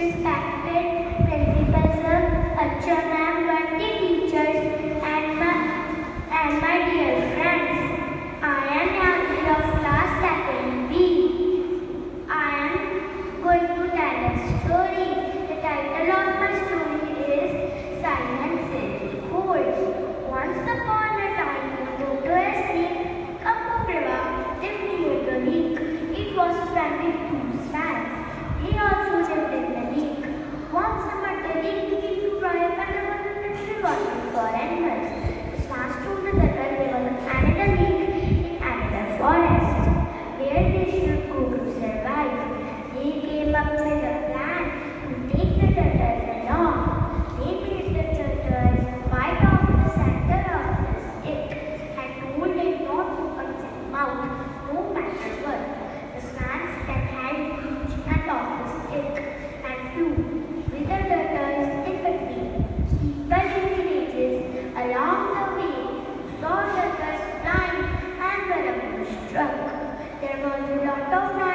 está. everyone to Doctor's